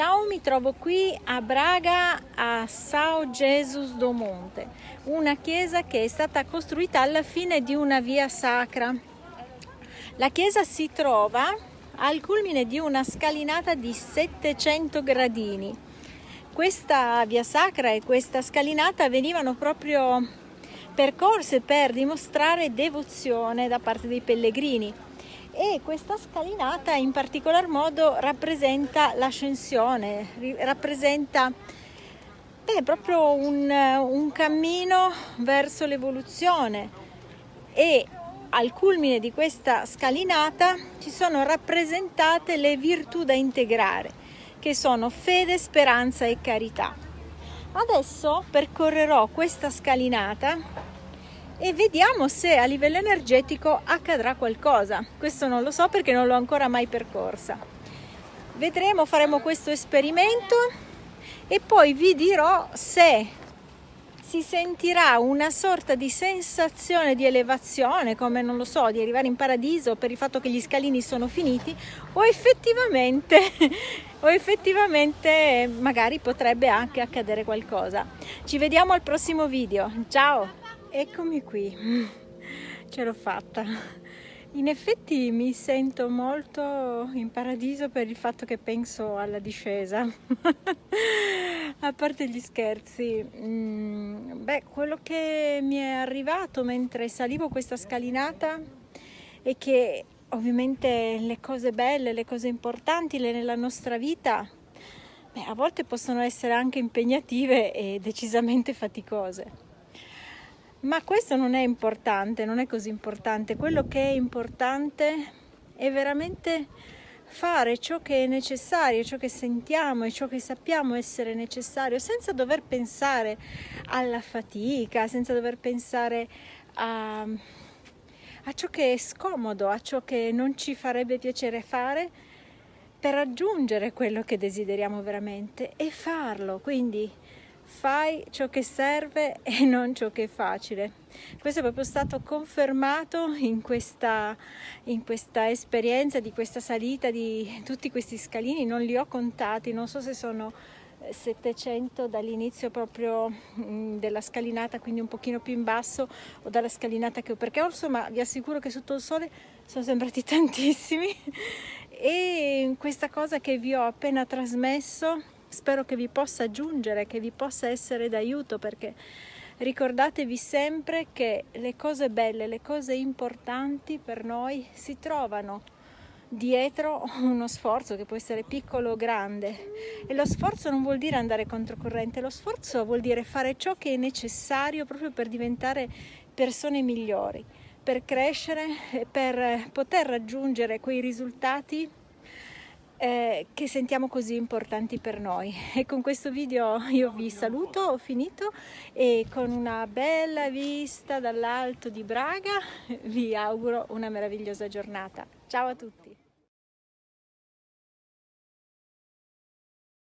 Ciao, mi trovo qui a Braga a São Jesus do Monte, una chiesa che è stata costruita alla fine di una via sacra. La chiesa si trova al culmine di una scalinata di 700 gradini. Questa via sacra e questa scalinata venivano proprio percorse per dimostrare devozione da parte dei pellegrini e questa scalinata in particolar modo rappresenta l'ascensione, rappresenta beh, proprio un, un cammino verso l'evoluzione e al culmine di questa scalinata ci sono rappresentate le virtù da integrare che sono fede, speranza e carità. Adesso percorrerò questa scalinata e vediamo se a livello energetico accadrà qualcosa. Questo non lo so perché non l'ho ancora mai percorsa. Vedremo, faremo questo esperimento e poi vi dirò se si sentirà una sorta di sensazione di elevazione, come non lo so, di arrivare in paradiso per il fatto che gli scalini sono finiti, o effettivamente, o effettivamente magari potrebbe anche accadere qualcosa. Ci vediamo al prossimo video. Ciao! Eccomi qui, ce l'ho fatta. In effetti mi sento molto in paradiso per il fatto che penso alla discesa. A parte gli scherzi, mm, beh, quello che mi è arrivato mentre salivo questa scalinata è che ovviamente le cose belle, le cose importanti nella nostra vita, beh, a volte possono essere anche impegnative e decisamente faticose. Ma questo non è importante, non è così importante. Quello che è importante è veramente fare ciò che è necessario, ciò che sentiamo e ciò che sappiamo essere necessario, senza dover pensare alla fatica, senza dover pensare a, a ciò che è scomodo, a ciò che non ci farebbe piacere fare per raggiungere quello che desideriamo veramente e farlo. Quindi fai ciò che serve e non ciò che è facile. Questo è proprio stato confermato in questa, in questa esperienza di questa salita di tutti questi scalini, non li ho contati, non so se sono 700 dall'inizio proprio mm, della scalinata, quindi un pochino più in basso o dalla scalinata che ho, perché insomma vi assicuro che sotto il sole sono sembrati tantissimi. E questa cosa che vi ho appena trasmesso spero che vi possa aggiungere, che vi possa essere d'aiuto perché ricordatevi sempre che le cose belle, le cose importanti per noi si trovano dietro uno sforzo che può essere piccolo o grande. E lo sforzo non vuol dire andare controcorrente, lo sforzo vuol dire fare ciò che è necessario proprio per diventare persone migliori, per crescere, per poter raggiungere quei risultati eh, che sentiamo così importanti per noi. E con questo video io vi saluto, ho finito e con una bella vista dall'alto di Braga vi auguro una meravigliosa giornata. Ciao a tutti!